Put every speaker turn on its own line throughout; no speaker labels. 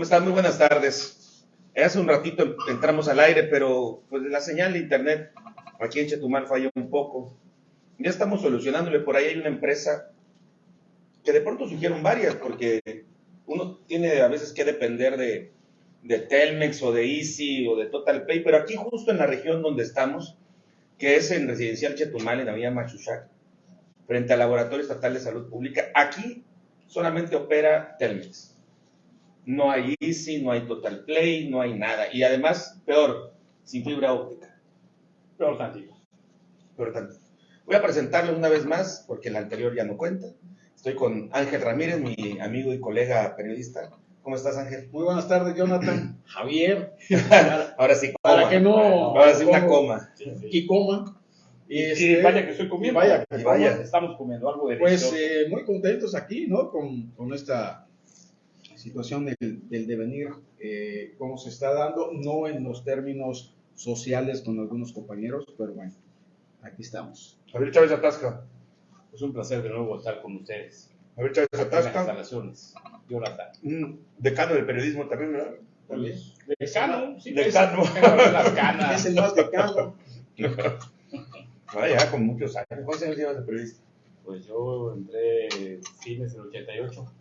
¿Cómo están? Muy buenas tardes. Hace un ratito entramos al aire, pero pues la señal de internet aquí en Chetumal falló un poco. Ya estamos solucionándole. Por ahí hay una empresa que de pronto surgieron varias, porque uno tiene a veces que depender de, Telmex o de Easy o de Total Pay, pero aquí justo en la región donde estamos, que es en Residencial Chetumal, en la vía Machuchac, frente al Laboratorio Estatal de Salud Pública, aquí solamente opera Telmex no hay Easy, no hay Total Play, no hay nada. Y además, peor, sin fibra óptica.
Peor tantito.
Peor tantito. Voy a presentarle una vez más, porque el anterior ya no cuenta. Estoy con Ángel Ramírez, mi amigo y colega periodista. ¿Cómo estás, Ángel?
Muy buenas tardes, Jonathan.
Javier.
Ahora sí,
coma. Para que no.
Ahora sí, una coma.
Y coma.
Y, este, vaya que estoy comiendo.
Vaya,
que
vaya.
Estamos comiendo algo de
Pues eh, muy contentos aquí, ¿no? Con, con esta situación del, devenir, eh, cómo se está dando, no en los términos sociales con algunos compañeros, pero bueno, aquí estamos.
Javier Chávez Atasca.
Es un placer de nuevo estar con ustedes.
Javier Chávez Atasca.
instalaciones. Jonathan.
Un decano del periodismo también, ¿verdad?
También. Decano, sí.
Decano.
Las canas.
Es el más decano.
Vaya, con muchos años. ¿Cuántos años llevas de periodista?
Pues yo entré fines del 88.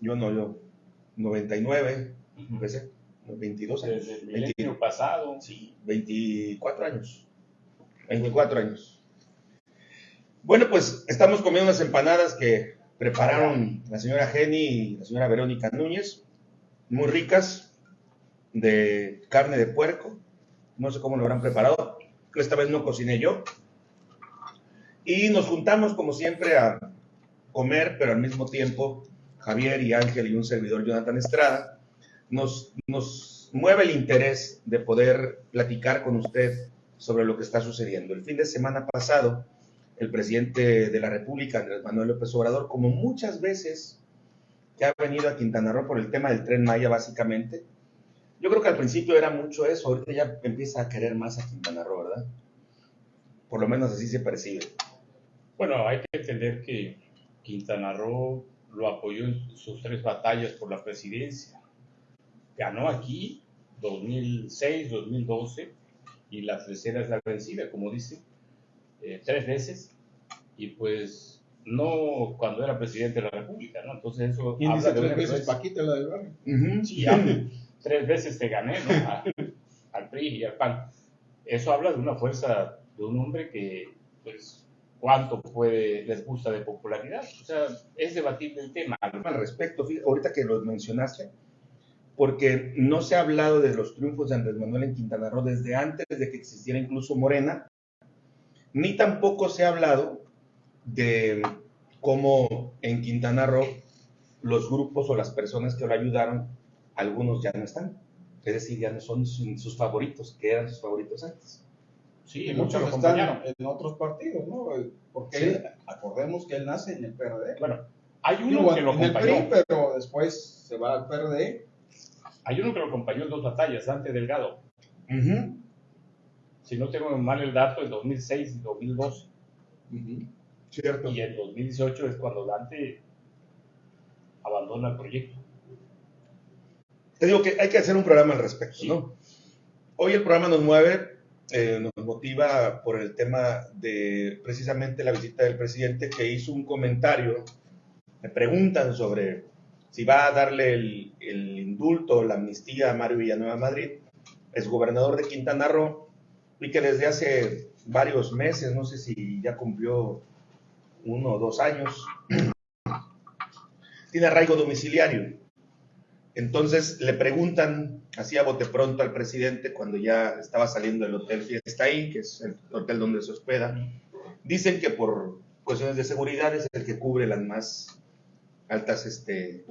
Yo no, yo, 99, empecé, 22 años.
Desde el año pasado.
Sí, 24 años. 24 años. Bueno, pues estamos comiendo unas empanadas que prepararon la señora Jenny y la señora Verónica Núñez, muy ricas, de carne de puerco. No sé cómo lo habrán preparado. Esta vez no cociné yo. Y nos juntamos, como siempre, a comer, pero al mismo tiempo Javier y Ángel y un servidor Jonathan Estrada, nos, mueve el interés de poder platicar con usted sobre lo que está sucediendo. El fin de semana pasado, el presidente de la República, Andrés Manuel López Obrador, como muchas veces que ha venido a Quintana Roo por el tema del tren Maya, básicamente, yo creo que al principio era mucho eso, ahorita ya empieza a querer más a Quintana Roo, ¿verdad? Por lo menos así se percibe.
Bueno, hay que entender que Quintana Roo lo apoyó en sus tres batallas por la presidencia. Ganó aquí 2006, 2012 y la tercera es la vencida, como dice, eh, tres veces y pues no cuando era presidente de la República, ¿no? Entonces eso
¿Quién dice tres veces Paquita la del barrio?
Sí, tres veces te gané, ¿no? al PRI y al PAN. Eso habla de una fuerza de un hombre que pues cuánto puede, les gusta de popularidad. O sea, es debatible el tema.
Al respecto, ahorita que lo mencionaste, porque no se ha hablado de los triunfos de Andrés Manuel en Quintana Roo desde antes de que existiera incluso Morena, ni tampoco se ha hablado de cómo en Quintana Roo los grupos o las personas que lo ayudaron, algunos ya no están. Es decir, ya no son sus favoritos, que eran sus favoritos antes.
Sí, muchos están en otros partidos, ¿no? Porque acordemos que él nace en el PRD.
Bueno, hay uno que lo acompañó.
El PRI, pero después se va al PRD.
Hay uno que lo acompañó en dos batallas, Dante Delgado. Si no tengo mal el dato, en 2006 y 2012.
Cierto.
Y en 2018 es cuando Dante abandona el proyecto.
Te digo que hay que hacer un programa al respecto, ¿no? Hoy el programa nos mueve eh, nos motiva por el tema de precisamente la visita del presidente que hizo un comentario. Me preguntan sobre si va a darle el, el indulto, la amnistía a Mario Villanueva Madrid, es gobernador de Quintana Roo, y que desde hace varios meses, no sé si ya cumplió uno o dos años, tiene arraigo domiciliario. Entonces le preguntan así a bote pronto al presidente cuando ya estaba saliendo del hotel Fiesta ahí, que es el hotel donde se hospeda. Dicen que por cuestiones de seguridad es el que cubre las más altas este,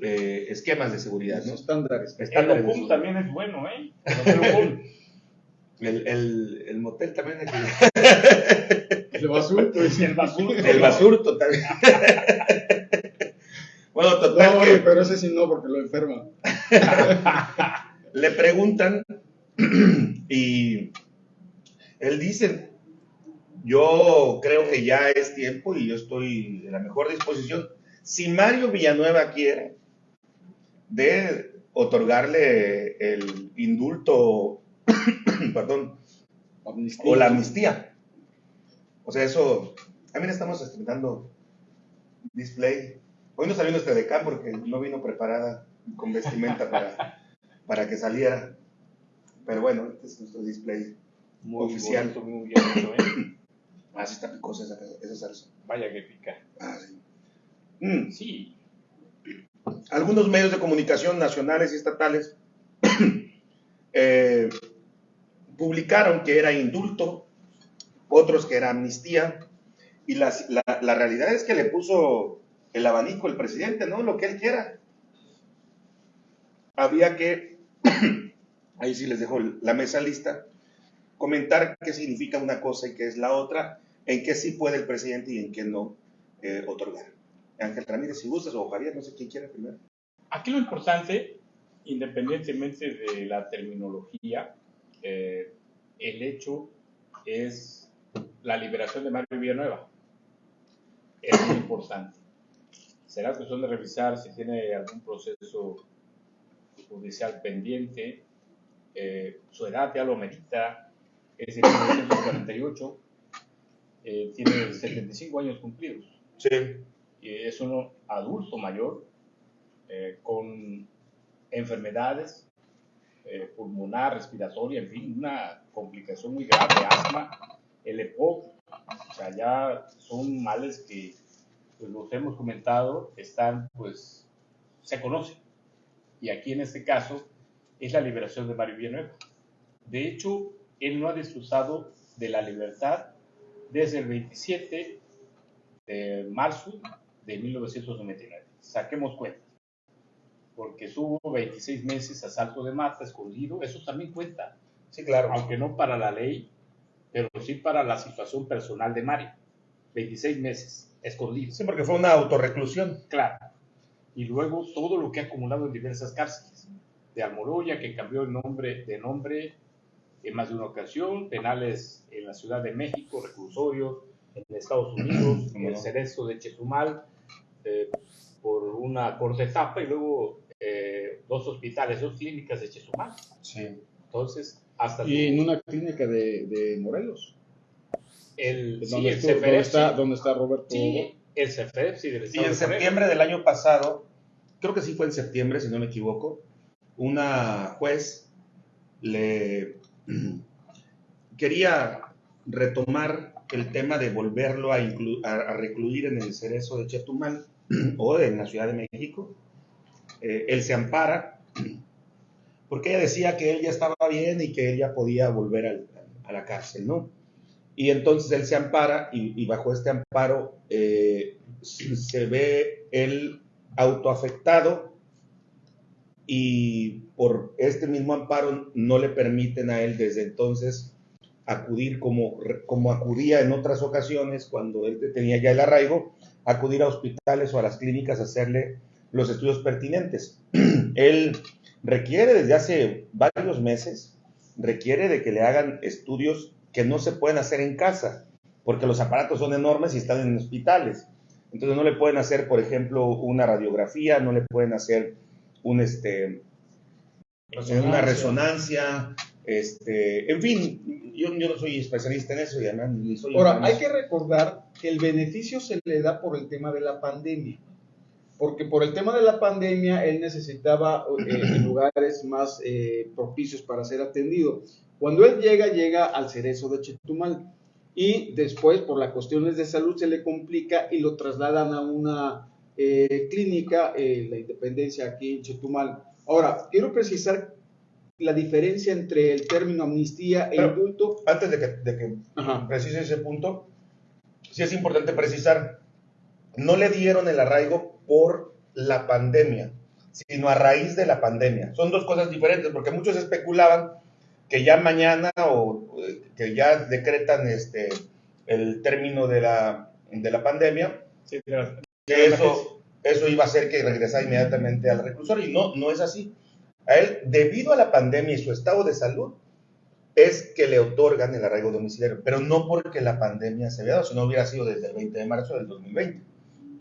eh, esquemas de seguridad. ¿no?
Estándares.
El hotel también es bueno, ¿eh?
El, el, el, motel también es...
el basurto.
El basurto.
El basurto también.
Bueno, total. No, pero ese sí no, porque lo enferma.
Le preguntan y él dice, yo creo que ya es tiempo y yo estoy en la mejor disposición. Si Mario Villanueva quiere, de otorgarle el indulto, perdón, o la amnistía. O sea, eso, también estamos estrenando display. Hoy no salió nuestra decán porque no vino preparada con vestimenta para, para que saliera. Pero bueno, este es nuestro display
Muy
oficial.
bonito, muy bien hecho, ¿eh?
Ah, sí está picosa esa, esa salsa.
Vaya que pica.
Ah, sí. Mm.
Sí,
algunos medios de comunicación nacionales y estatales eh, publicaron que era indulto, otros que era amnistía, y las- la, la realidad es que le puso el abanico el presidente, ¿no? Lo que él quiera. Había que, ahí sí les dejo la mesa lista, comentar qué significa una cosa y qué es la otra, en qué sí puede el presidente y en qué no eh, otorgar. Ángel Ramírez, si gustas, o Javier, no sé quién quiere primero.
Aquí lo importante, independientemente de la terminología, eh, el hecho es la liberación de Mario Villanueva. Es muy importante. Será cuestión de revisar si tiene algún proceso judicial pendiente. Eh, su edad ya lo merita. Es de 1948. Eh, tiene 75 años cumplidos
Sí.
y es un adulto mayor eh, con enfermedades eh, pulmonar, respiratoria, en fin, una complicación muy grave, asma, el EPOC, o sea, ya son males que pues, los hemos comentado, están, pues, se conocen. Y aquí en este caso es la liberación de Mario Villanueva. De hecho, él no ha disfrutado de la libertad desde el 27 de marzo de 1999. Saquemos cuenta. Porque estuvo 26 meses a salto de mata, escondido, eso también cuenta.
Sí, claro.
Aunque no para la ley, pero sí para la situación personal de Mario. 26 meses, escondido.
Sí, porque fue una autorreclusión.
Claro. Y luego todo lo que ha acumulado en diversas cárceles. De Almoloya, que cambió el nombre, de nombre en más de una ocasión, penales en la Ciudad de México, reclusorios en Estados Unidos,
Cómo
el
no.
Cerezo de Chetumal, eh, por una corta etapa, y luego eh, dos hospitales, dos clínicas de Chetumal.
Sí.
Entonces, hasta
Y en una clínica de, de Morelos,
el, sí,
donde,
el
estuvo- donde
CFREP,
está,
sí.
donde está Roberto.
Sí, el CFREP, sí, del
en septiembre del año pasado, creo que sí fue en septiembre, si no me equivoco, una juez le quería retomar el tema de volverlo a, inclu- a- a recluir en el cerezo de Chetumal o en la Ciudad de México. Eh, él se ampara porque ella decía que él ya estaba bien y que él ya podía volver al- a la cárcel, ¿no? Y entonces él se ampara y, bajo este amparo eh, se ve él autoafectado y por este mismo amparo no le permiten a él desde entonces acudir como, como acudía en otras ocasiones cuando él tenía ya el arraigo, acudir a hospitales o a las clínicas a hacerle los estudios pertinentes. él requiere desde hace varios meses, requiere de que le hagan estudios que no se pueden hacer en casa, porque los aparatos son enormes y están en hospitales. Entonces no le pueden hacer, por ejemplo, una radiografía, no le pueden hacer un este una resonancia, este, en fin, yo, yo no soy especialista en eso y además ni soy
Ahora, hay que recordar que el beneficio se le da por el tema de la pandemia. Porque por el tema de la pandemia él necesitaba eh, lugares más eh, propicios para ser atendido. Cuando él llega, llega al cerezo de Chetumal. Y después, por las cuestiones de salud, se le complica y lo trasladan a una eh, clínica, eh, la Independencia, aquí en Chetumal. Ahora, quiero precisar la diferencia entre el término amnistía e
Pero-
indulto.
Antes de que, de que precise ese punto, sí es importante precisar, no le dieron el arraigo por la pandemia, sino a raíz de la pandemia. Son dos cosas diferentes, porque muchos especulaban que ya mañana o que ya decretan este, el término de la, de la pandemia,
Sí, de la-
que eso, eso iba a hacer que regresara inmediatamente al reclusorio. Y no, no es así. A él, debido a la pandemia y su estado de salud, es que le otorgan el arraigo domiciliario, pero no porque la pandemia se había dado, si no hubiera sido desde el 20 de marzo del 2020.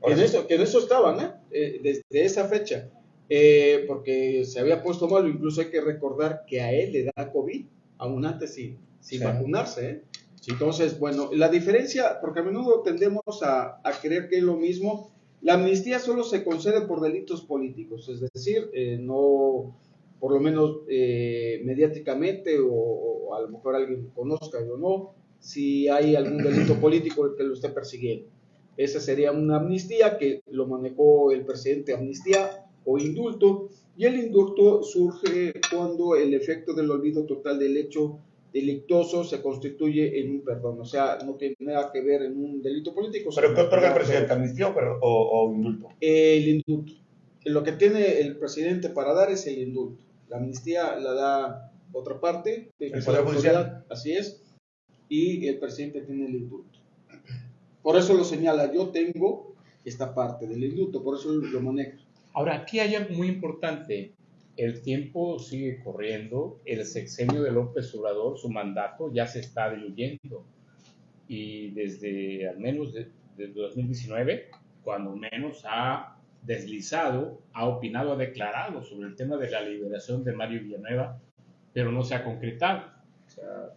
Que en, eso, que en eso estaban, ¿eh? eh desde esa fecha. Eh, porque se había puesto malo, incluso hay que recordar que a él le da COVID, aún antes sin, sin vacunarse. ¿eh? Entonces, bueno, la diferencia, porque a menudo tendemos a, a, creer que es lo mismo, la amnistía solo se concede por delitos políticos, es decir, eh, no, por lo menos eh, mediáticamente o, a lo mejor alguien conozca o no, si hay algún delito político que lo esté persiguiendo. Esa sería una amnistía que lo manejó el presidente amnistía o indulto, y el indulto surge cuando el efecto del olvido total del hecho delictoso se constituye en un perdón, o sea, no tiene nada que ver en un delito político.
¿Pero qué otorga el presidente? ¿Amnistía o, indulto?
El indulto. Lo que tiene el presidente para dar es el indulto. La amnistía la da otra parte,
el Poder Judicial.
Así es, y el presidente tiene el indulto. Por eso lo señala, yo tengo esta parte del indulto, por eso lo maneja.
Ahora, aquí hay algo muy importante. El tiempo sigue corriendo, el sexenio de López Obrador, su mandato ya se está diluyendo. Y desde al menos desde 2019, cuando menos ha deslizado, ha opinado, ha declarado sobre el tema de la liberación de Mario Villanueva, pero no se ha concretado. O sea,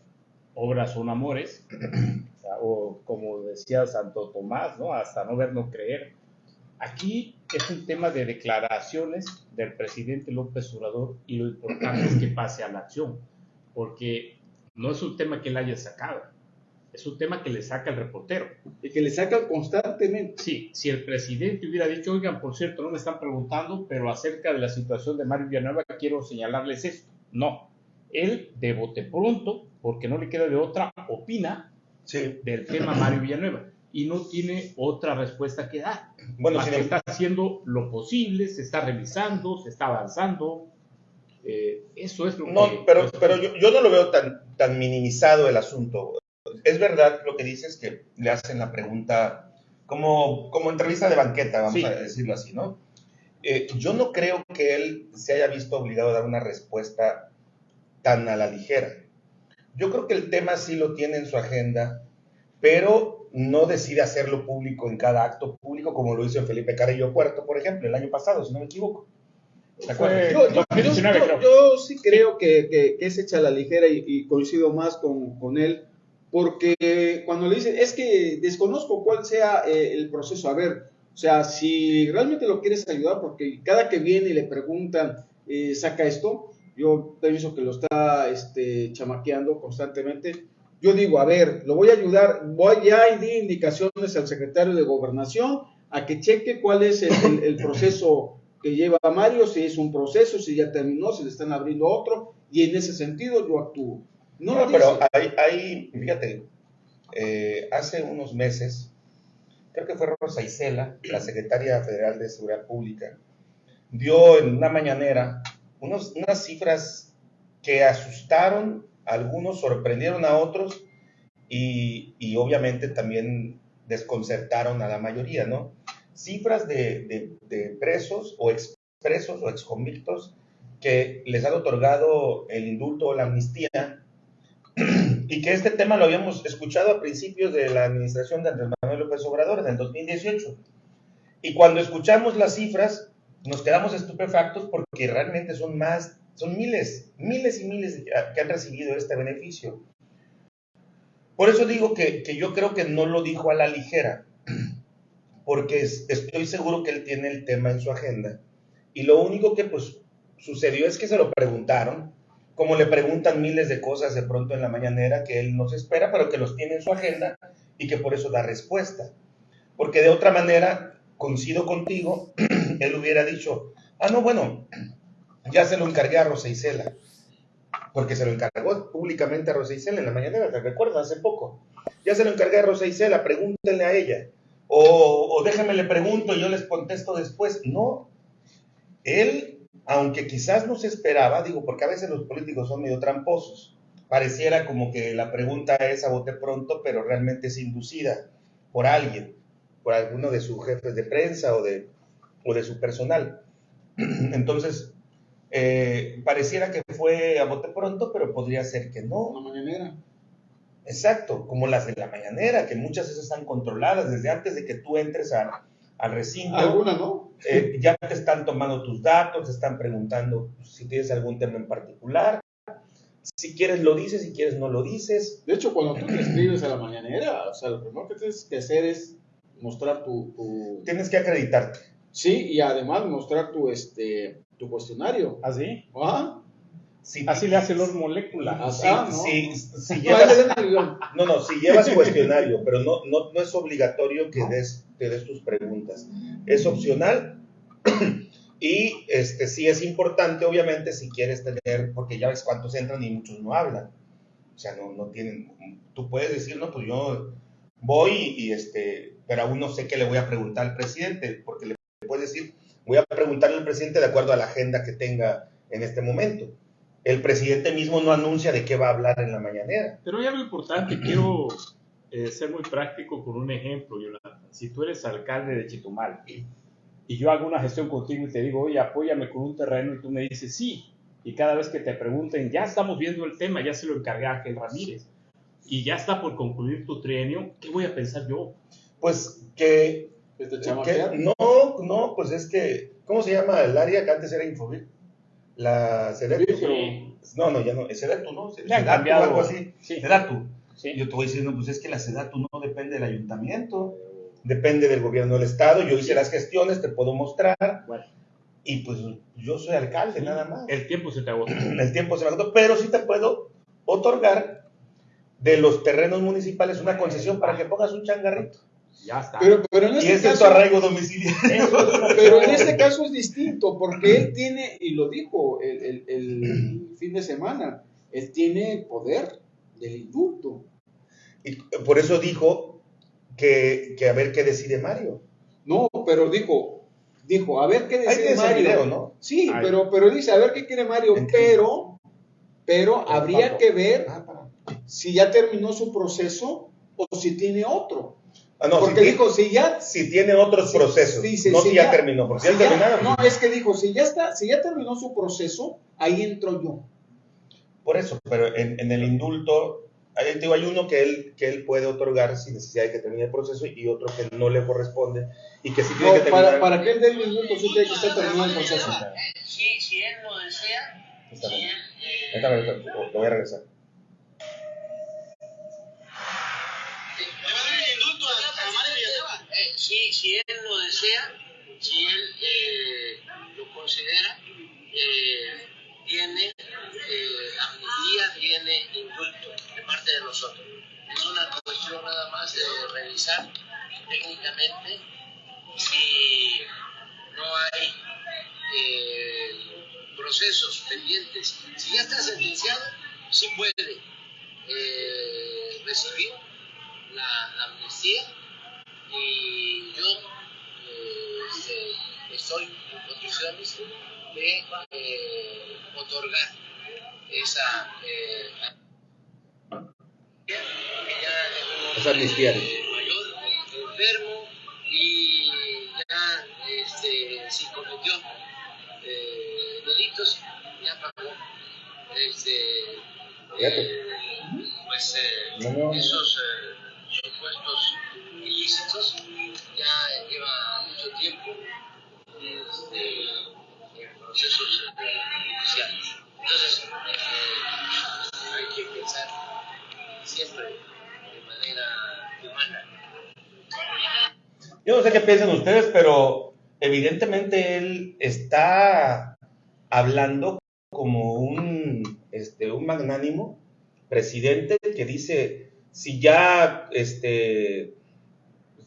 obras son amores, o, como decía Santo Tomás, ¿no? hasta no ver, no creer. Aquí es un tema de declaraciones del presidente López Obrador y lo importante es que pase a la acción, porque no es un tema que él haya sacado, es un tema que le saca el reportero.
Y que le saca constantemente.
Sí, si el presidente hubiera dicho, oigan, por cierto, no me están preguntando, pero acerca de la situación de Mario Villanueva quiero señalarles esto. No, él de bote pronto, porque no le queda de otra, opina del tema Mario Villanueva y no tiene otra respuesta que dar. Bueno, si está haciendo lo posible, se está revisando, se está avanzando. Eh, eso es lo
no, que... Pero, pero yo, yo, no lo veo tan, tan minimizado el asunto. Es verdad lo que dices que le hacen la pregunta como, como entrevista de banqueta, vamos a decirlo así, ¿no? Eh, yo no creo que él se haya visto obligado a dar una respuesta tan a la ligera. Yo creo que el tema sí lo tiene en su agenda, pero no decide hacerlo público en cada acto público como lo hizo Felipe Carrillo Puerto, por ejemplo, el año pasado, si no me equivoco.
Yo, sí creo que, es hecha a la ligera y, coincido más con, él, porque cuando le dicen, es que desconozco cuál sea eh, el proceso, a ver, o sea, si realmente lo quieres ayudar, porque cada que viene y le preguntan, eh, saca esto, yo pienso que lo está este, chamaqueando constantemente. Yo digo, a ver, lo voy a ayudar, voy ya di indicaciones al secretario de Gobernación a que cheque cuál es el, proceso que lleva Mario, si es un proceso, si ya terminó, si le están abriendo otro, y en ese sentido yo actúo.
No, pero hay, hay, fíjate, eh, hace unos meses, creo que fue Rosa Isela, la secretaria federal de Seguridad Pública, dio en una mañanera unos, unas cifras que asustaron a algunos, sorprendieron a otros y, y, obviamente también desconcertaron a la mayoría, ¿no? Cifras de, de, presos o expresos o exconvictos que les han otorgado el indulto o la amnistía y que este tema lo habíamos escuchado a principios de la administración de Andrés Manuel López Obrador en el 2018. Y cuando escuchamos las cifras, nos quedamos estupefactos porque realmente son más, son miles, miles y miles que han recibido este beneficio. Por eso digo que, yo creo que no lo dijo a la ligera, porque estoy seguro que él tiene el tema en su agenda. Y lo único que pues sucedió es que se lo preguntaron, como le preguntan miles de cosas de pronto en la mañanera que él no se espera, pero que los tiene en su agenda y que por eso da respuesta. Porque de otra manera, coincido contigo, él hubiera dicho, ah, no, bueno, ya se lo encargué a Rosa Isela, porque se lo encargó públicamente a Rosa Isela en la mañana, ¿te recuerdas? Hace poco. Ya se lo encargué a Rosa Isela, pregúntenle a ella. O, o déjenme le pregunto y yo les contesto después. No, él, aunque quizás no se esperaba, digo, porque a veces los políticos son medio tramposos, pareciera como que la pregunta es a bote pronto, pero realmente es inducida por alguien por alguno de sus jefes de prensa o de, o de su personal. Entonces, eh, pareciera que fue a bote pronto, pero podría ser que no.
La mañanera.
Exacto, como las de la mañanera, que muchas veces están controladas desde antes de que tú entres a, al recinto.
Alguna, ¿no?
Eh, ya te están tomando tus datos, te están preguntando si tienes algún tema en particular. Si quieres lo dices, si quieres no lo dices.
De hecho, cuando tú te inscribes a la mañanera, o sea, lo primero que tienes que hacer es mostrar tu... tu-
Tienes que acreditarte.
Sí, y además mostrar tu, este, tu cuestionario.
¿Así?
¿Ah?
Si,
Así le hace Lord Molécula.
Ah,
si-
ah, no.
si- si
No,
llevas, no, no, si llevas cuestionario, pero no, no, no es obligatorio que des, te des tus preguntas. Es opcional y este sí es importante, obviamente, si quieres tener, porque ya ves cuántos entran y muchos no hablan. O sea, no, no tienen, tú puedes decir, no, pues yo voy y este, pero aún no sé qué le voy a preguntar al presidente, porque le puedes decir, voy a preguntarle al presidente de acuerdo a la agenda que tenga en este momento. El presidente mismo no anuncia de qué va a hablar en la mañanera.
Pero hay algo importante, quiero eh, ser muy práctico con un ejemplo, Yolanda. Si tú eres alcalde de Chitumal y yo hago una gestión contigo y te digo, oye, apóyame con un terreno y tú me dices sí, y cada vez que te pregunten, ya estamos viendo el tema, ya se lo encargué a Ángel Ramírez, y ya está por concluir tu trienio, ¿qué voy a pensar yo?
Pues que,
Que te
que-
chamaquean.
no, no, pues es que, ¿cómo se llama el área que antes era Infobit? La Sedetu.
Sí, pero-
No, no, ya no, es Sedetu, ¿no? Sedatu, algo así.
Sí.
Sedatu.
Sí.
Yo te voy diciendo, pues es que la Sedatu no depende del ayuntamiento, depende del gobierno del estado. Yo hice las gestiones, te puedo mostrar,
Bueno,
y pues yo soy alcalde, nada más.
el tiempo se te agotó.
el tiempo se me agotó, pero sí te puedo otorgar de los terrenos municipales una concesión para que pongas un changarrito.
Ya está.
Pero, pero en
Y
este
ese es tu
caso,
arraigo domiciliario.
pero en este caso es distinto, porque él tiene, y lo dijo el, el- el fin de semana, él tiene el poder del indulto.
Y por eso dijo que, que a ver qué decide Mario.
No, pero dijo, dijo, a ver qué decide Mario.
video, ¿no?
Sí,
Ay.
pero, pero dice, a ver qué quiere Mario,
Entiendo.
pero, pero habría que ver
Ah,
si ya terminó su proceso o si tiene otro.
Ah, no,
Porque
si,
dijo, si ya
si tiene otros
Sí,
procesos,
dice,
no
si
si ya,
ya-
terminó, porque si
si
ya
ya-
terminaron.
no, es que dijo, si ya está, si ya terminó su proceso, ahí entro yo.
Por eso, pero en, en el indulto, ahí te digo, hay uno que él, que él puede otorgar sin necesidad de que termine el proceso y otro que no le corresponde y que sí tiene
No,
que terminar.
para, para que él dé el indulto, sí tiene que estar terminado el proceso.
Si, si él lo desea,
Está
si
bien.
él, eh,
lo voy a regresar.
Si, si él lo desea, si él eh, lo considera, eh, tiene eh, amnistía, tiene indulto de parte de nosotros. Es una cuestión nada más de revisar técnicamente si no hay procesos pendientes. Si ya está sentenciado, sí puede recibir la amnistía y yo eh, este, estoy en condiciones de eh, otorgar esa eh, que ya es un eh, mayor, enfermo y ya este, si cometió eh, delitos, ya pagó este, eh, pues, eh,
No, no.
esos supuestos
Yo no sé qué piensan ustedes, pero evidentemente él está hablando como un, este, un magnánimo presidente que dice, si ya, este,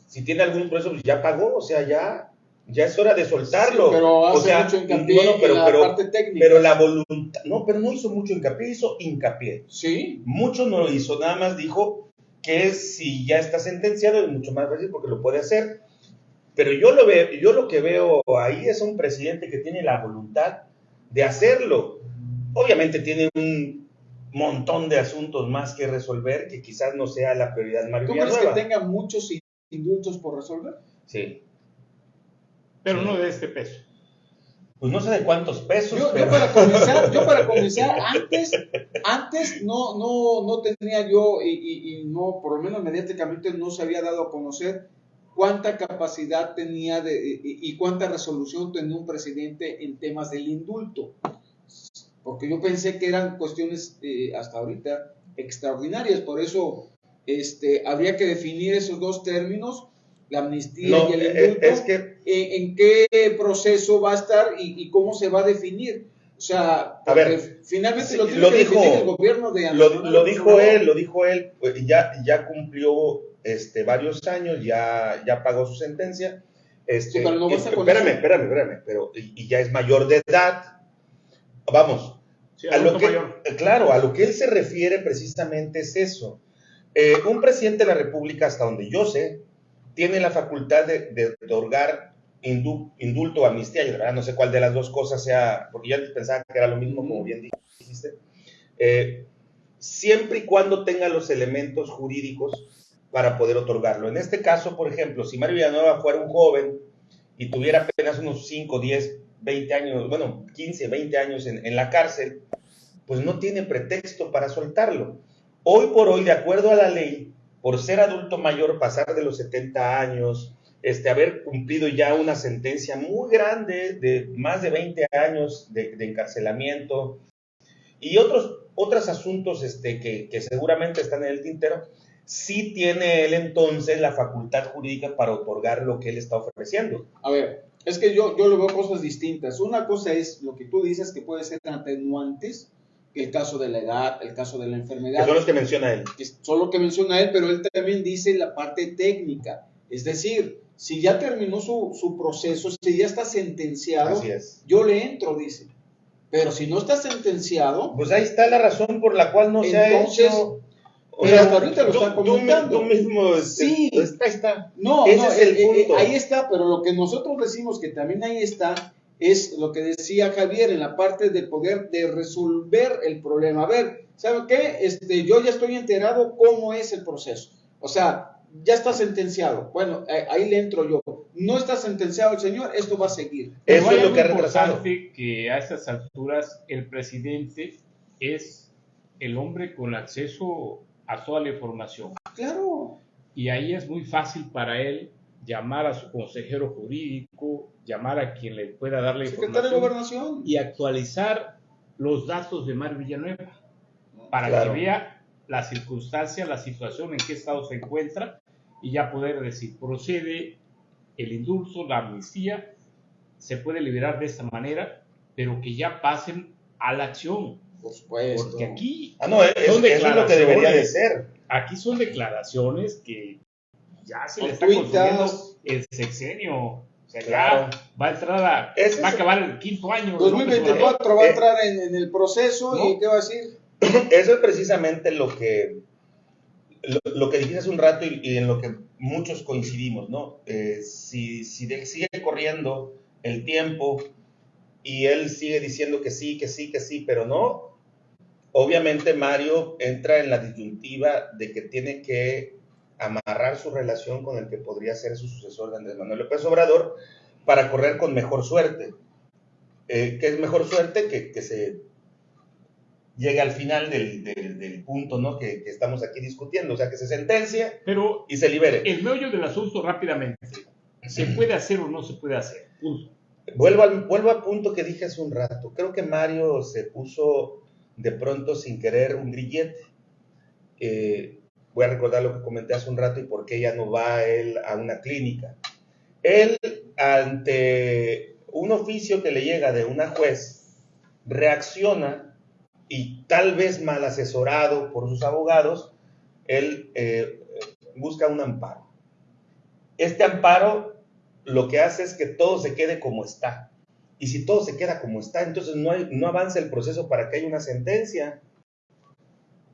si tiene algún proceso, pues ya pagó, o sea, ya, ya es hora de soltarlo.
Sí, pero hace
o sea,
mucho hincapié
no, no, pero,
en la
pero-
parte técnica.
pero la voluntad, no, pero no hizo mucho hincapié, hizo hincapié.
Sí,
Mucho no lo hizo, nada más dijo que si ya está sentenciado es mucho más fácil porque lo puede hacer. Pero yo lo veo, yo lo que veo ahí es un presidente que tiene la voluntad de hacerlo. Obviamente tiene un montón de asuntos más que resolver que quizás no sea la prioridad Mario
¿tú crees que tenga muchos indultos por resolver?
Sí.
Pero no de este peso.
Pues no sé de cuántos pesos,
Yo, para comenzar, yo para comenzar, antes, antes no, no, no tenía yo, y, y- y no, por lo menos mediáticamente no se había dado a conocer cuánta capacidad tenía de, y cuánta resolución tenía un presidente en temas del indulto. Porque yo pensé que eran cuestiones eh, hasta ahorita extraordinarias, por eso este, habría que definir esos dos términos, la amnistía y el
eh,
indulto,
es que,
en, qué proceso va a estar y, cómo se va a definir. O sea,
a ver,
finalmente
lo,
tiene
que
dijo, el gobierno de
Lo, lo dijo él, lo dijo él, pues, ya, ya cumplió este, varios años, ya, ya pagó su sentencia. Este,
sí, pero no
este, espérame, espérame, espérame, pero y, ya es mayor de edad. Vamos, a lo que, claro, a lo que él se refiere precisamente es eso. Eh, un presidente de la República, hasta donde yo sé, tiene la facultad de, otorgar indulto o amnistía. Yo verdad no sé cuál de las dos cosas sea, porque yo antes pensaba que era lo mismo, como bien dijiste. Eh, siempre y cuando tenga los elementos jurídicos para poder otorgarlo. En este caso, por ejemplo, si Mario Villanueva fuera un joven y tuviera apenas unos 5, 10, 20 años, bueno, 15, 20 años en, la cárcel, pues no tiene pretexto para soltarlo. Hoy por hoy, de acuerdo a la ley, por ser adulto mayor, pasar de los 70 años, este, haber cumplido ya una sentencia muy grande de más de 20 años de, encarcelamiento y otros, otros asuntos este, que, seguramente están en el tintero, sí tiene él entonces la facultad jurídica para otorgar lo que él está ofreciendo.
A ver, es que yo, yo lo veo cosas distintas. Una cosa es lo que tú dices que puede ser atenuantes el caso de la edad, el caso de la enfermedad.
Que son los que menciona él.
Que son los que menciona él, pero él también dice la parte técnica. Es decir, si ya terminó su, su proceso, si ya está sentenciado, yo le entro, dice. Pero si no está sentenciado...
Pues ahí está la razón por la cual no se ha hecho...
O sea, hasta ahorita lo están comentando.
Tú, mismo,
este, sí.
Pues, ahí está.
No, Ese es el eh, eh, punto. ahí está, pero lo que nosotros decimos que también ahí está, es lo que decía Javier en la parte de poder de resolver el problema. A ver, ¿sabe qué? Este, yo ya estoy enterado cómo es el proceso. O sea, ya está sentenciado. Bueno, eh, ahí le entro yo. No está sentenciado el señor, esto va a seguir.
Eso es lo que ha retrasado. que a estas alturas el presidente es el hombre con acceso a toda la información.
Claro.
Y ahí es muy fácil para él llamar a su consejero jurídico, llamar a quien le pueda dar la información y actualizar los datos de Mar Villanueva para que vea la circunstancia, la situación en qué estado se encuentra y ya poder decir, procede el indulto, la amnistía, se puede liberar de esta manera, pero que ya pasen a la acción.
Por supuesto.
Porque aquí
ah, no, es, son es lo que debería de ser.
Aquí son declaraciones que ya se le está consumiendo el sexenio. O sea, ya va a entrar a, va a acabar el quinto año.
2024 va a entrar en, el proceso y ¿qué va a decir?
Eso es precisamente lo que lo, que dijiste hace un rato y, en lo que muchos coincidimos, ¿no? Eh, si, si sigue corriendo el tiempo y él sigue diciendo que sí, que sí, que sí, pero no, obviamente Mario entra en la disyuntiva de que tiene que amarrar su relación con el que podría ser su sucesor de Andrés Manuel López Obrador para correr con mejor suerte. Eh, ¿Qué es mejor suerte? Que, que, se llegue al final del, del, punto ¿no? Que, que, estamos aquí discutiendo, o sea, que se sentencia
Pero
y se libere.
El meollo del asunto rápidamente, ¿se puede hacer o no se puede hacer?
Vuelvo al, vuelvo al punto que dije hace un rato. Creo que Mario se puso de pronto sin querer un grillete. Eh, voy a recordar lo que comenté hace un rato y por qué ya no va él a una clínica. Él, ante un oficio que le llega de una juez, reacciona y tal vez mal asesorado por sus abogados, él eh, busca un amparo. Este amparo lo que hace es que todo se quede como está. Y si todo se queda como está, entonces no, hay, avanza el proceso para que haya una sentencia.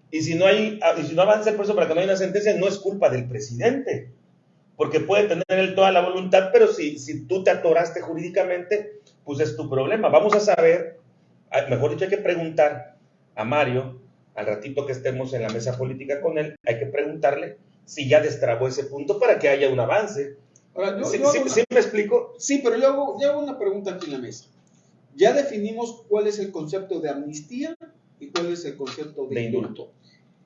Y si no, hay, ah, y si no avanza el proceso para que no haya una sentencia, no es culpa del presidente, porque puede tener él toda la voluntad, pero si, si tú te atoraste jurídicamente, pues es tu problema. Vamos a saber, ah, mejor dicho, hay que preguntar a Mario, al ratito que estemos en la mesa política con él, hay que preguntarle si ya destrabó ese punto para que haya un avance. ¿Sí, me explico?
Sí, pero yo hago, yo hago una pregunta aquí en la mesa. Ya definimos cuál es el concepto de amnistía y cuál es el concepto de, indulto.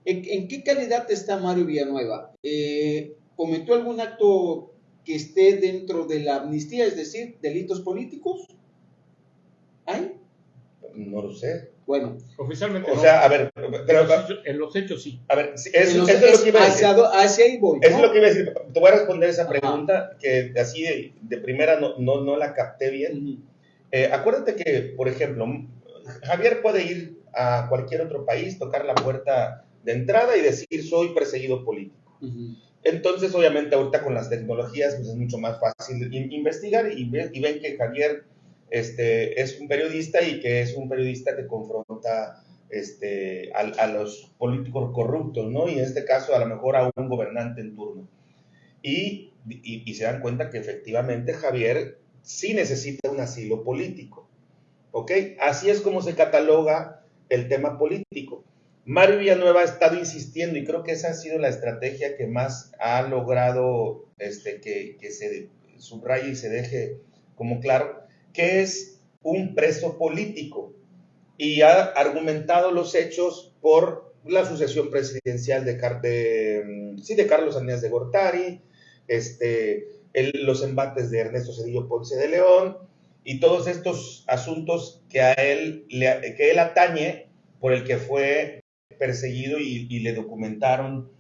¿En, qué calidad está Mario Villanueva? Eh, ¿Cometió algún acto que esté dentro de la amnistía, es decir, delitos políticos? ¿Hay?
No lo sé.
Bueno,
Oficialmente
O
no.
sea, a ver,
en,
pero,
los hechos, en los hechos sí.
a ver, sí,
en
eso,
los-
eso es lo que iba a decir.
hacia, ahí voy.
Eso
¿no?
es lo que iba a decir. Te voy a responder esa
Ajá.
pregunta que así de, de primera no, no, no la capté bien.
Ujú.
Eh, acuérdate que, por ejemplo, Javier puede ir a cualquier otro país, tocar la puerta de entrada y decir soy perseguido político.
Ujú.
Entonces, obviamente, ahorita con las tecnologías pues, es mucho más fácil in- investigar y, ve- y ven que Javier este, es un periodista y que es un periodista que confronta este, a, a los políticos corruptos, ¿no? Y en este caso, a lo mejor a un gobernante en turno. Y, y- y se dan cuenta que efectivamente Javier sí necesita un asilo político, ¿ok? Así es como se cataloga el tema político. Mario Villanueva ha estado insistiendo y creo que esa ha sido la estrategia que más ha logrado este, que, que se subraye y se deje como claro, que es un preso político y ha argumentado los hechos por la sucesión presidencial de, Car- de, mm, sí, de Carlos Salinas de Gortari, este, los embates de Ernesto Cedillo Ponce de León y todos estos asuntos que a él, que él atañe por el que fue perseguido y le documentaron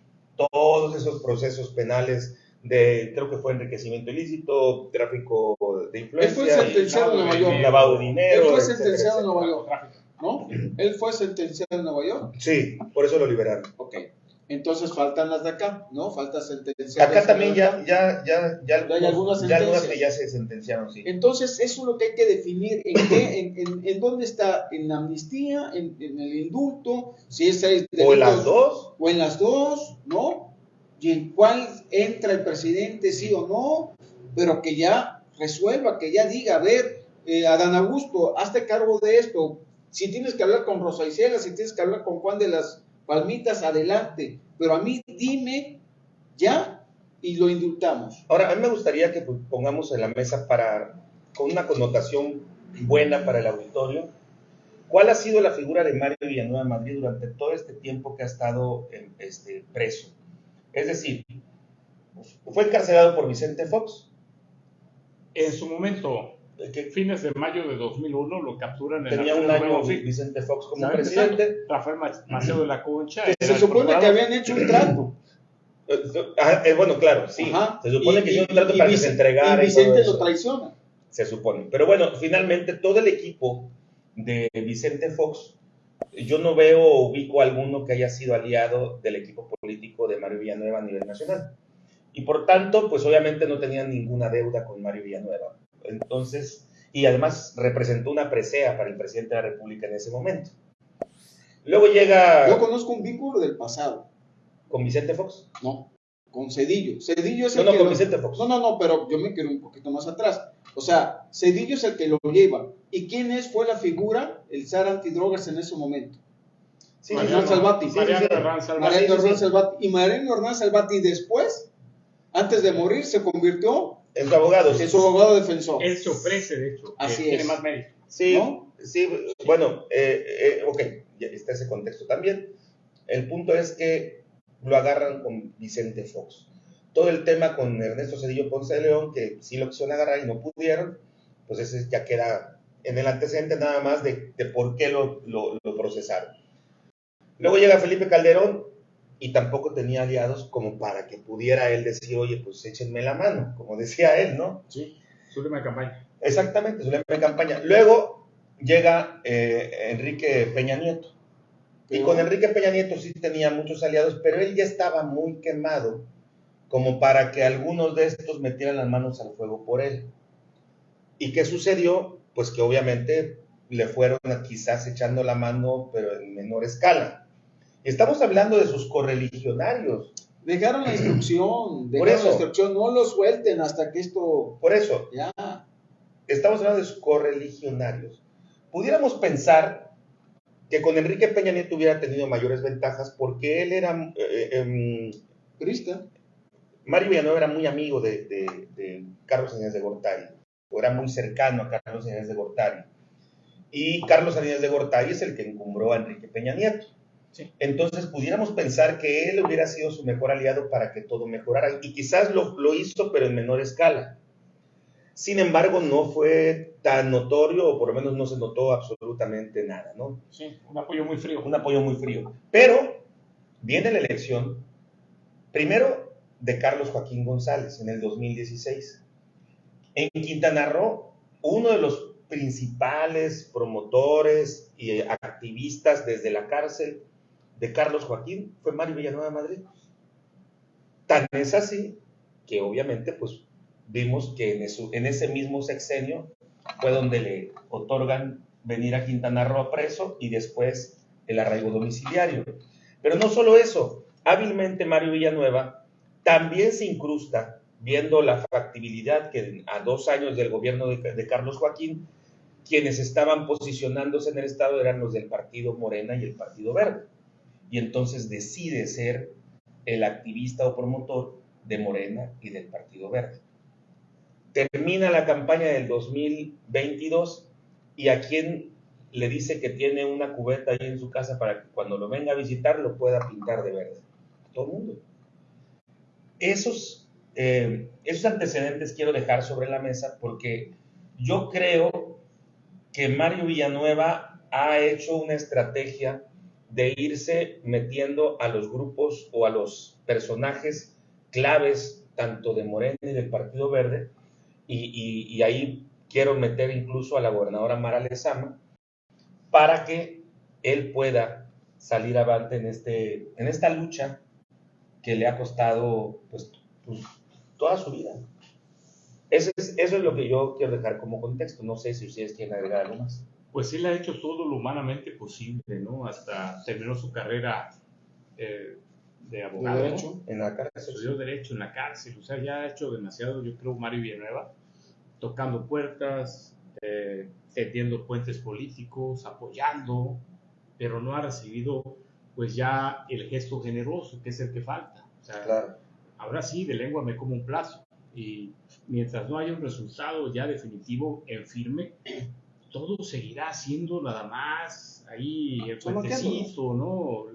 todos esos procesos penales de, creo que fue enriquecimiento ilícito, tráfico de
Él
influencia,
fue
y
sentenciado en Nueva York.
lavado de dinero.
Él fue sentenciado en. Nueva York. ¿no? Él fue sentenciado en Nueva York.
Sí, por eso lo liberaron.
Ok. Entonces faltan las de acá, ¿no? Falta sentenciar.
Acá también ya, ya, ya, ya,
Ya hay algunas
ya algunas que ya se sentenciaron, sí.
Entonces, eso es lo que hay que definir, en, qué, en, en, en dónde está, en la amnistía, en, en el indulto, si es
O en las dos,
o en las dos, ¿no? Y en cuál entra el presidente, sí o no, pero que ya resuelva, que ya diga, a ver, eh, Adán Augusto, hazte cargo de esto. Si tienes que hablar con Rosa Isela, si tienes que hablar con Juan de las Palmitas, adelante. Pero a mí dime ya y lo indultamos.
Ahora, a mí me gustaría que pongamos en la mesa para, con una connotación buena para el auditorio, ¿cuál ha sido la figura de Mario Villanueva Madrid durante todo este tiempo que ha estado este, preso? Es decir, fue encarcelado por Vicente Fox,
En su momento,
que
fines de mayo de 2001, lo capturan en
tenía
la
un año. Vicente Fox como presidente.
Rafael Ma- Maceo de la Concha.
Que se
el
supone que habían hecho un trato.
Ah, eh, bueno, claro, sí.
Ajá.
Se supone
Y-
que hizo un
y-
trato
y
para que
Vicente-
se entregara.
Y
y todo
Vicente lo traiciona.
se supone. Pero bueno, finalmente todo el equipo de Vicente Fox, yo no veo o ubico alguno que haya sido aliado del equipo político de Mario Villanueva a nivel nacional. Y por tanto, pues obviamente no tenían ninguna deuda con Mario Villanueva. Entonces, y además representó una presea para el presidente de la República en ese momento. Luego llega
Yo conozco un vínculo del pasado,
con Vicente Fox.
¿no? Con Cedillo. Cedillo es
No,
el
no,
que
con
lo-
Vicente Fox.
No, no, no, pero yo me quiero un poquito más atrás. O sea, Cedillo es el que lo lleva. ¿Y quién es, fue la figura, el zar antidrogas en ese momento?
Sí,
Mariano. Salvati.
Mariano
sí.
Herrán Salvati.
Mariano
sí, sí.
Hernán Salvati. Y Mariano Hernán Salvati después, antes de morir, se convirtió
En su abogado.
en su abogado defensor.
Él se ofrece, de hecho. que
Así
tiene
es.
más mérito.
Sí,
¿no?
sí, bueno, eh, eh, ok, ya está ese contexto también. El punto es que lo agarran con Vicente Fox. Todo el tema con Ernesto Cedillo Ponce de León, que sí lo quisieron agarrar y no pudieron, pues ese ya queda en el antecedente nada más de, de por qué lo, lo- lo procesaron. Luego llega Felipe Calderón y tampoco tenía aliados como para que pudiera él decir, oye, pues échenme la mano, como decía él, ¿no?
Sí. Su última campaña.
Exactamente, su lema de campaña. Luego llega eh, Enrique Peña Nieto. Y con Enrique Peña Nieto sí tenía muchos aliados, pero él ya estaba muy quemado como para que algunos de estos metieran las manos al fuego por él. ¿Y qué sucedió? Pues que obviamente le fueron quizás echando la mano, pero en menor escala. Y estamos hablando de sus correligionarios.
Dejaron la instrucción,
Por
dejaron
eso.
la instrucción, no lo suelten hasta que esto
Por eso,
ya.
estamos hablando de sus correligionarios. Pudiéramos pensar que con Enrique Peña Nieto hubiera tenido mayores ventajas porque él era, eh, em,
Crista.
Mario Villanueva era muy amigo de, de- de Carlos Salinas de Gortari, o era muy cercano a Carlos Salinas de Gortari. Y Carlos Salinas de Gortari es el que encumbró a Enrique Peña Nieto.
Sí.
Entonces pudiéramos pensar que él hubiera sido su mejor aliado para que todo mejorara. Y quizás lo, lo hizo, pero en menor escala. Sin embargo, no fue tan notorio, o por lo menos no se notó absolutamente nada, ¿no?
Sí, un apoyo muy frío.
Un apoyo muy frío. Pero viene la elección, primero de Carlos Joaquín González en el 2016. En Quintana Roo, uno de los principales promotores y activistas desde la cárcel de Carlos Joaquín fue Mario Villanueva Madrid. Tan es así que obviamente pues vimos que en, en ese mismo sexenio fue donde le otorgan venir a Quintana Roo preso y después el arraigo domiciliario. Pero no solo eso, hábilmente Mario Villanueva también se incrusta, viendo la factibilidad que a dos años del gobierno de, Carlos Joaquín, quienes estaban posicionándose en el Estado eran los del Partido Morena y el Partido Verde. Y entonces decide ser el activista o promotor de Morena y del Partido Verde. Termina la campaña del 2022 y a quien le dice que tiene una cubeta ahí en su casa para que cuando lo venga a visitar lo pueda pintar de verde. Todo el mundo. Esos, eh, esos antecedentes quiero dejar sobre la mesa porque yo creo que Mario Villanueva ha hecho una estrategia de irse metiendo a los grupos o a los personajes claves tanto de Morena y del Partido Verde y, ahí quiero meter incluso a la gobernadora Mara Lezama para que él pueda salir avante en, este, en esta lucha que le ha costado pues, pues, toda su vida. Eso es, eso es lo que yo quiero dejar como contexto. No sé si ustedes quieren agregar algo más.
Pues él ha hecho todo lo humanamente posible, ¿no? Hasta terminó su carrera eh, de abogado.
Derecho.
En la cárcel.
Estudió Derecho en la cárcel, o sea, ya ha hecho demasiado, yo creo, Mario Villanueva, tocando puertas, eh, tendiendo puentes políticos, apoyando, pero no ha recibido, pues ya el gesto generoso, que es el que falta. O sea,
Claro.
ahora sí, de lengua me como un plazo. Y mientras no haya un resultado ya definitivo en firme, todo seguirá siendo nada más ahí el
Solo
puentecito, ¿no?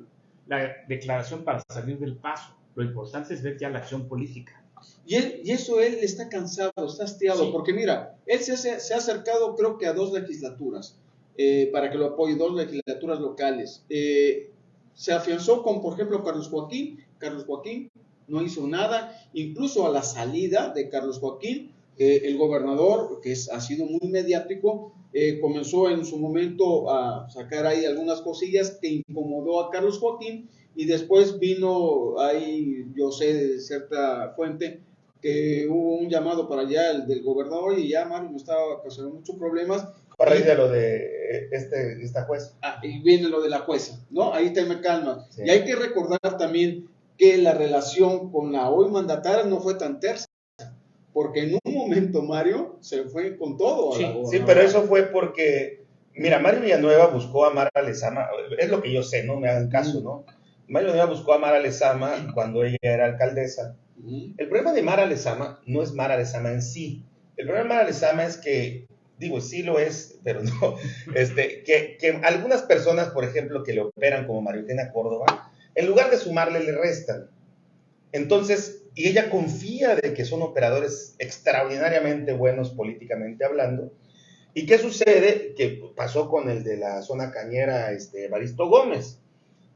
La declaración para salir del paso. Lo importante es ver ya la acción política.
Y, él- y eso él está cansado, está hastiado,
Sí.
porque mira, él se, hace- se ha acercado creo que a dos legislaturas eh, para que lo apoye, dos legislaturas locales. Eh, se afianzó con, por ejemplo, Carlos Joaquín. Carlos Joaquín no hizo nada, incluso a la salida de Carlos Joaquín, eh, el gobernador, que ha sido muy mediático, eh, comenzó en su momento a sacar ahí algunas cosillas que incomodó a Carlos Joaquín. Y después vino ahí, yo sé de cierta fuente, que hubo un llamado para allá el del gobernador y ya Mario me estaba ocasionando muchos problemas
A raíz de lo de eh, este, esta juez.
Ah, y viene lo de la jueza, ¿no? Ahí te me calmas.
Sí.
Y hay que recordar también que la relación con la hoy mandataria no fue tan tersa, porque en un momento Mario se fue con todo. a la
Sí, pero eso fue porque, mira, Mario Villanueva buscó a Mara Lezama, es lo que yo sé, no me hagan caso, ¿no? Mario Villanueva buscó a Mara Lezama cuando ella era alcaldesa. El problema de Mara Lezama no es Mara Lezama en sí. El problema de Mara Lezama es que, digo, sí lo es, pero no, este, que, que algunas personas, por ejemplo, que le operan como María Eugenia Córdoba, en lugar de sumarle, le restan. Entonces, y ella confía de que son operadores extraordinariamente buenos políticamente hablando. ¿Y qué sucede? Que pasó con el de la zona cañera, este, Baristo Gómez,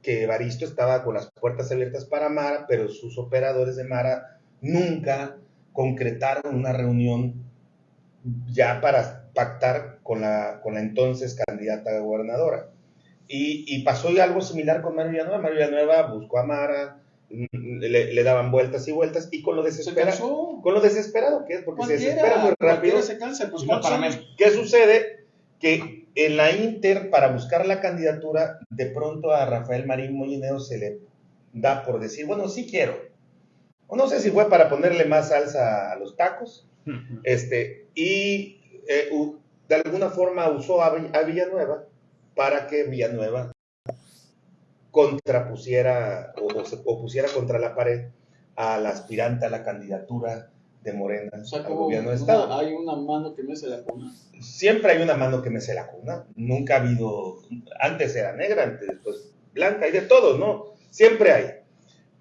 que Baristo estaba con las puertas abiertas para Mara, pero sus operadores de Mara nunca concretaron una reunión ya para pactar con la, con la entonces candidata a gobernadora. Y, y pasó algo similar con Mario Villanueva. Mario Villanueva buscó a Mara, mm, le, le daban vueltas y vueltas, y con lo
Se
desesperado,
cansó.
con lo desesperado que es, porque se desespera muy rápido.
se cansa. Pues.
¿Qué sucede? Que en la Inter, para buscar la candidatura, de pronto a Rafael Marín Molinero se le da por decir, bueno, sí quiero. O no sé si fue para ponerle más salsa a los tacos, este, y eh, de alguna forma usó a, a Villanueva para que Villanueva contrapusiera o, o se opusiera contra la pared a la aspirante a la candidatura de Morena
O sea,
al gobierno de
una-
Estado
hay una mano que me se la cuna.
siempre hay una mano que mece la cuna. Nunca ha habido, antes era negra, antes después blanca, hay de todo, ¿no? Siempre hay.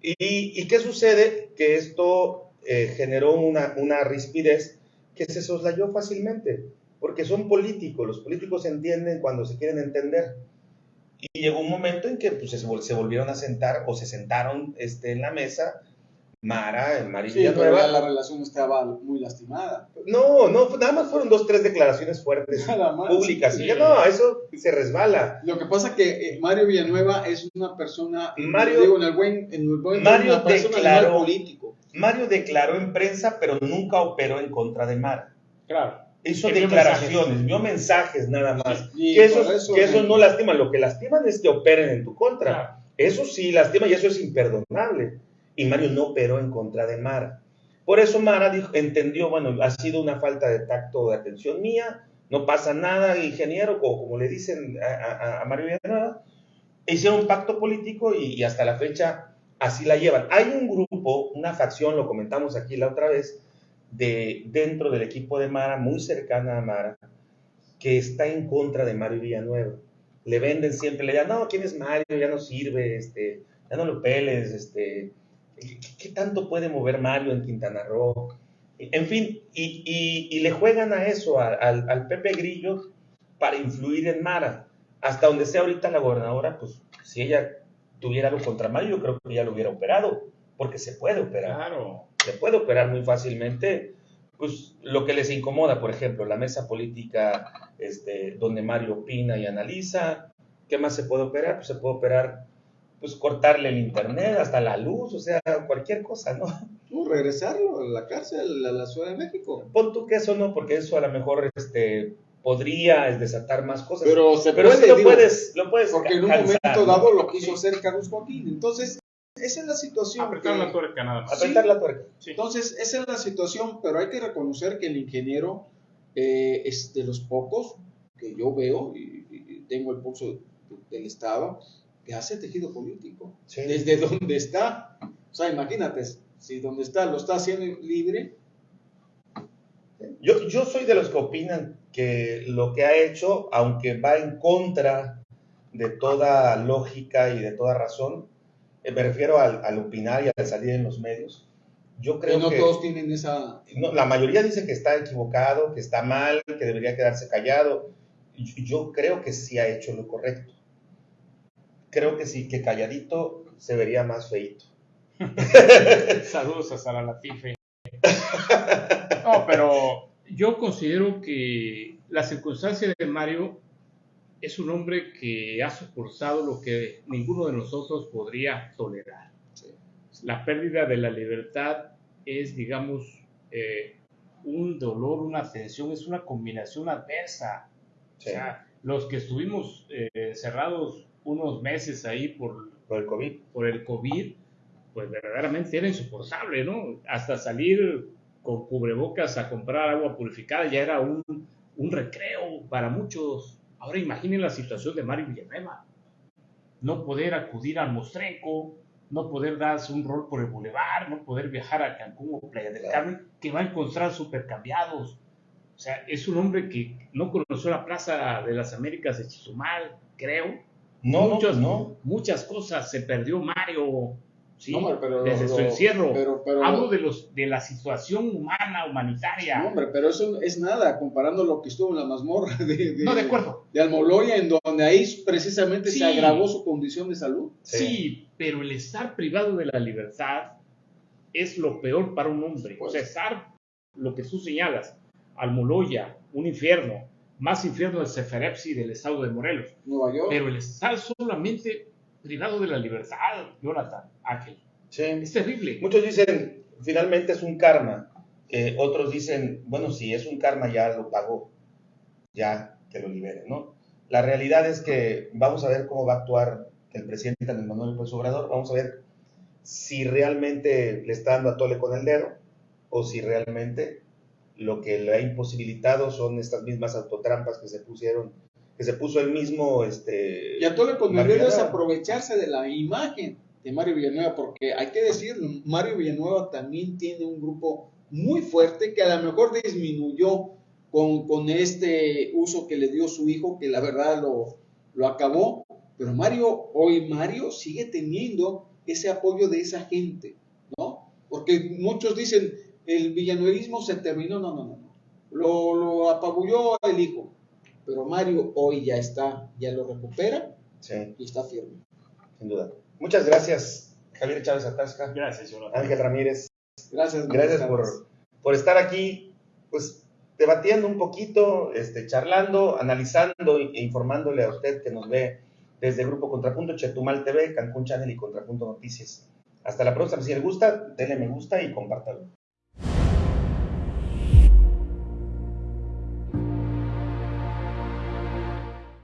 ¿Y, qué sucede? Que esto eh, generó una, una rispidez que se soslayó fácilmente, porque son políticos, los políticos entienden cuando se quieren entender. Y llegó un momento en que pues, se, se volvieron a sentar o se sentaron este, en la mesa Mara, en María
sí, Villanueva. la relación estaba muy lastimada.
No, no, nada más fueron dos, tres declaraciones fuertes públicas. Y ya no, eso se resbala.
Lo que pasa es que eh, Mario Villanueva es una persona,
Mario,
digo, en el buen, en el buen
Mario una declaró, político. Mario declaró en prensa, pero nunca operó en contra de Mara.
Claro.
Hizo declaraciones, vio mensajes nada más. que eso, que no lastima. Lo que lastiman es que operen en tu contra. Eso sí lastima y eso es imperdonable y Mario no operó en contra de Mara. Por eso Mara dijo, entendió, bueno, ha sido una falta de tacto de atención mía, no pasa nada, ingeniero, o como le dicen a, Mario Villanueva, hicieron un pacto político y, hasta la fecha así la llevan. Hay un grupo, una facción, lo comentamos aquí la otra vez, de, dentro del equipo de Mara, muy cercana a Mara, que está en contra de Mario Villanueva. Le venden siempre, le dicen, no, ¿quién es Mario? Ya no sirve, este, ya no lo peles, este, ¿Qué, tanto puede mover Mario en Quintana Roo? En fin, y, le juegan a eso, al, Pepe Grillo, para influir en Mara. Hasta donde sea ahorita la gobernadora, pues si ella tuviera algo contra Mario, yo creo que ya lo hubiera operado, porque se puede operar.
Claro.
Se puede operar muy fácilmente. Pues lo que les incomoda, por ejemplo, la mesa política este, donde Mario opina y analiza. ¿Qué más se puede operar? Pues se puede operar pues cortarle el internet, hasta la luz, o sea, cualquier cosa, ¿no?
No, regresarlo a la cárcel, a la Ciudad de México.
Pon tú que eso no, porque eso a lo mejor este, podría desatar más cosas.
Pero se
Pero
puede,
lo, puedes, lo puedes
Porque en un momento dado lo quiso hacer Carlos Joaquín. Entonces, esa es la situación.
Apretar la tuerca, nada más.
Apretar la tuerca.
Entonces, esa es la situación, pero hay que reconocer que el ingeniero eh, es de los pocos que yo veo y, y tengo el pulso del Estado que hace tejido político. Desde donde está. O sea, imagínate, si donde está lo está haciendo libre.
Yo, yo soy de los que opinan que lo que ha hecho, aunque va en contra de toda lógica y de toda razón, eh, me refiero al, opinar y al salir en los medios, yo creo que...
no todos tienen esa...
la mayoría dice que está equivocado, que está mal, que debería quedarse callado. Yo creo que sí ha hecho lo correcto creo que sí, que calladito se vería más feito.
Saludos a Sara Latife. No, pero yo considero que la circunstancia de Mario es un hombre que ha soportado lo que ninguno de nosotros podría tolerar. La pérdida de la libertad es, digamos, eh, un dolor, una tensión, es una combinación adversa. O sea, los que estuvimos eh, cerrados unos meses ahí por,
por el COVID.
Por el COVID, pues verdaderamente era insoportable, ¿no? Hasta salir con cubrebocas a comprar agua purificada ya era un, un recreo para muchos. Ahora imaginen la situación de Mario Villanueva. No poder acudir al Mostrenco, no poder darse un rol por el bulevar, no poder viajar a Cancún o Playa del Carmen, que va a encontrar supercambiados. O sea, es un hombre que no conoció la Plaza de las Américas de Chizumal, creo,
no, Muchos, no.
Muchas cosas se perdió Mario. ¿Sí? desde su encierro. Hablo de los de la situación humana, humanitaria.
No, hombre, pero eso es nada comparando lo que estuvo en la mazmorra de,
no, de, acuerdo.
de Almoloya, en donde ahí precisamente se agravó su condición de salud.
Sí. pero el estar privado de la libertad es lo peor para un hombre. o sea, estar, lo que tú señalas, Almoloya, un infierno, más infierno del Seferepsi del estado de Morelos.
Nueva York.
Pero el estar solamente privado de la libertad, Jonathan, aquel.
Sí.
Es terrible.
Muchos dicen, finalmente es un karma. Eh, otros dicen, bueno, si es un karma ya lo pagó, ya que lo libere, ¿no? La realidad es que vamos a ver cómo va a actuar el presidente Andrés Manuel López Obrador, vamos a ver si realmente le está dando a tole con el dedo o si realmente lo que le ha imposibilitado son estas mismas autotrampas que se pusieron, que se puso el mismo, este...
Y a todo dedo es aprovecharse de la imagen de Mario Villanueva, porque hay que decirlo, Mario Villanueva también tiene un grupo muy fuerte que a lo mejor disminuyó con, con este uso que le dio su hijo, que la verdad lo, lo acabó, Pero Mario, hoy Mario sigue teniendo ese apoyo de esa gente, ¿no? Porque muchos dicen, el villanuevismo se terminó, no, no, no, no. Lo, lo apabulló el hijo, pero Mario hoy ya está, ya lo recupera
Sí,
y está firme.
sin duda. Muchas gracias, Javier Chávez Atasca,
Gracias, Jonathan.
Ángel Ramírez.
Gracias.
Gracias por, por estar aquí, pues debatiendo un poquito, este, charlando, analizando e informándole a usted que nos ve desde el Grupo Contrapunto, Chetumal TV, Cancún Channel y Contrapunto Noticias. Hasta la próxima. Si le gusta, denle me gusta y compártalo.